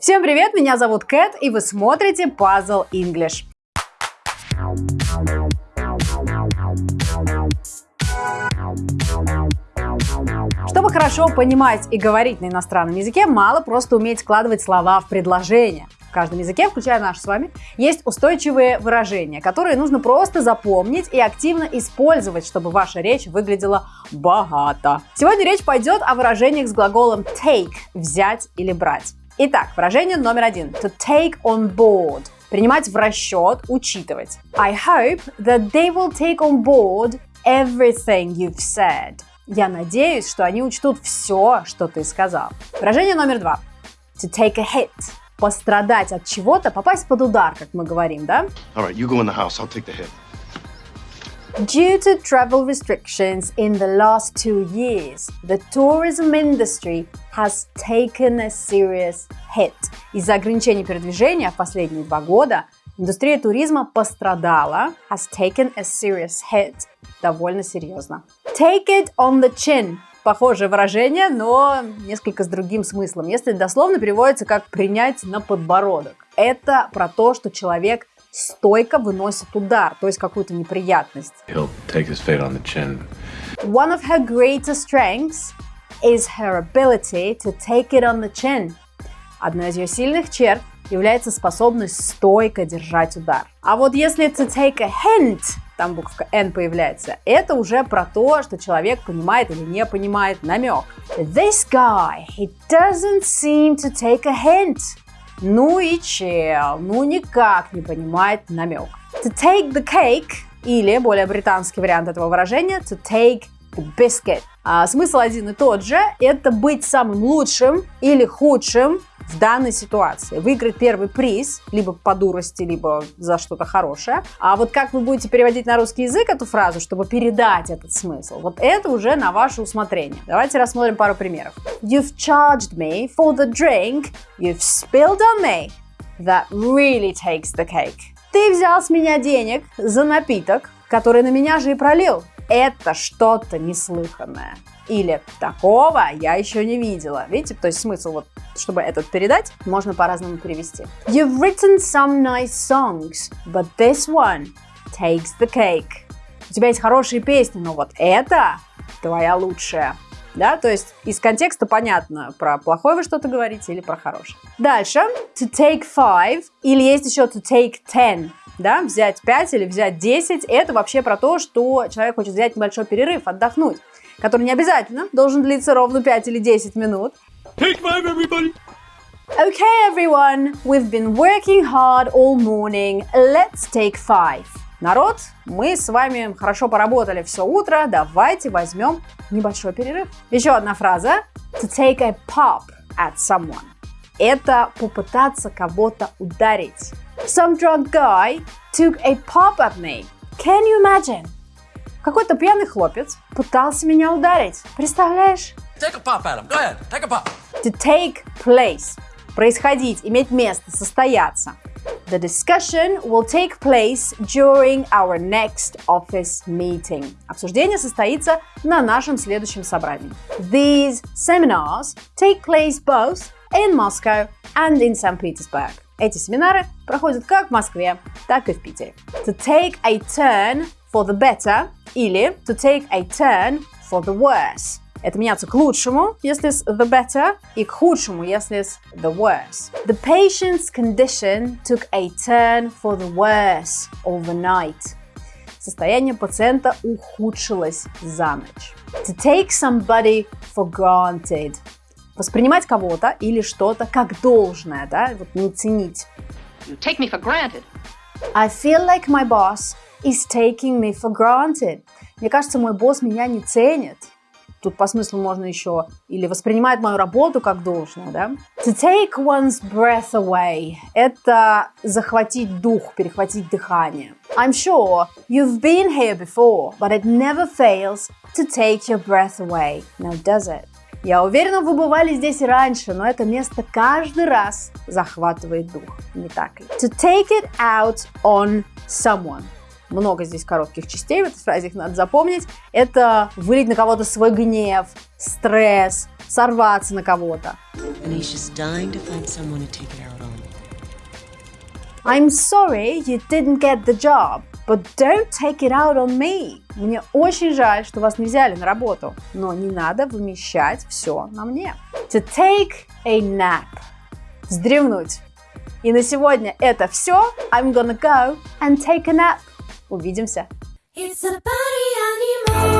Всем привет, меня зовут Кэт, и вы смотрите Puzzle English. Чтобы хорошо понимать и говорить на иностранном языке, мало просто уметь складывать слова в предложения. В каждом языке, включая наш с вами, есть устойчивые выражения, которые нужно просто запомнить и активно использовать, чтобы ваша речь выглядела богато. Сегодня речь пойдет о выражениях с глаголом take – взять или брать. Итак, выражение номер один. To take on board – принимать в расчет, учитывать. I hope that they will take on board everything you've said. Я надеюсь, что они учтут все, что ты сказал. Выражение номер два. To take a hit. Пострадать от чего-то, попасть под удар, как мы говорим, да? All right, you go in the house. I'll take the hit. Due to travel restrictions in the last two years, the tourism industry has taken a serious hit. Из-за ограничений передвижения в последние два года индустрия туризма пострадала, has taken a serious hit, довольно серьезно. Take it on the chin. Похожее выражение, но несколько с другим смыслом. Если дословно переводится как «принять на подбородок». Это про то, что человек стойко выносит удар, то есть какую-то неприятность. He'll take his fate on the chin. One of her greatest strengths is her ability to take it on the chin. Одна из ее сильных черт является способность стойко держать удар. А вот если to take a hint, там буква N появляется, это уже про то, что человек понимает или не понимает намек. This guy, he doesn't seem to take a hint. Ну и чел, ну никак не понимает намек. To take the cake, или более британский вариант этого выражения, to take the biscuit. А смысл один и тот же, это быть самым лучшим или худшим в данной ситуации. Выиграть первый приз, либо по дурости, либо за что-то хорошее. А вот как вы будете переводить на русский язык эту фразу, чтобы передать этот смысл, вот это уже на ваше усмотрение. Давайте рассмотрим пару примеров. You've charged me for the drink you've spilled on me. That really takes the cake. Ты взял с меня денег за напиток, который на меня же и пролил. Это что-то неслыханное. Или такого я еще не видела. Видите, то есть смысл вот, чтобы этот передать, можно по-разному перевести. You've written some nice songs, but this one takes the cake. У тебя есть хорошие песни, но вот это твоя лучшая. Да, то есть из контекста понятно, про плохое вы что-то говорите или про хорошее. Дальше, to take five, или есть еще to take ten, да, взять 5 или взять 10, это вообще про то, что человек хочет взять небольшой перерыв, отдохнуть который не обязательно должен длиться ровно 5 или 10 минут. Take five, everybody! Okay, everyone, we've been working hard all morning. Let's take five. Народ, мы с вами хорошо поработали все утро, давайте возьмем небольшой перерыв. Еще одна фраза. To take a pop at someone. Это попытаться кого-то ударить. Some drunk guy took a pop at me. Can you imagine? Какой-то пьяный хлопец пытался меня ударить. Представляешь? Take a pop him. Go ahead. Take a pop. To take place. Происходить, иметь место, состояться. The discussion will take place during our next office meeting. Обсуждение состоится на нашем следующем собрании. These seminars take place both in Moscow and in St. Petersburg. Эти семинары проходят как в Москве, так и в Питере. To take a turn for the better или to take a turn for the worse. Это меняться к лучшему, если с the better, и к худшему, если с the worse. The patient's condition took a turn for the worse overnight. Состояние пациента ухудшилось за ночь. To take somebody for granted. Воспринимать кого-то или что-то как должное, да, вот не ценить. You take me for granted. I feel like my boss is taking me for granted. Мне кажется, мой босс меня не ценит. Тут по смыслу можно еще или воспринимает мою работу как должное, да? To take one's breath away – это захватить дух, перехватить дыхание. I'm sure you've been here before, but it never fails to take your breath away, now does it? Я уверена, вы бывали здесь раньше, но это место каждый раз захватывает дух, не так ли? To take it out on someone – много здесь коротких частей в этой фразе, их надо запомнить. Это вылить на кого-то свой гнев, стресс, сорваться на кого-то. I'm sorry you didn't get the job, but don't take it out on me. Мне очень жаль, что вас не взяли на работу, но не надо вымещать все на мне. To take a nap. Вздремнуть. И на сегодня это все. I'm gonna go and take a nap. Увидимся. It's a party animal.